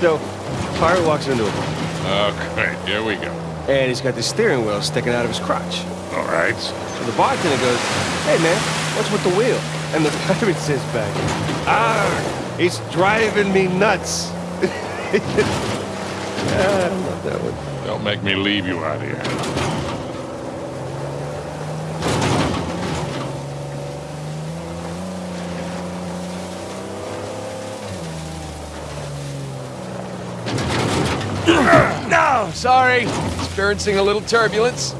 So, pirate walks into a bar, Okay, here we go. and he's got the steering wheel sticking out of his crotch. All right. So the bartender goes, hey man, what's with the wheel? And the pirate says back, ah, it's driving me nuts. Ah, I love that one. Don't make me leave you out here. Sorry. Experiencing a little turbulence.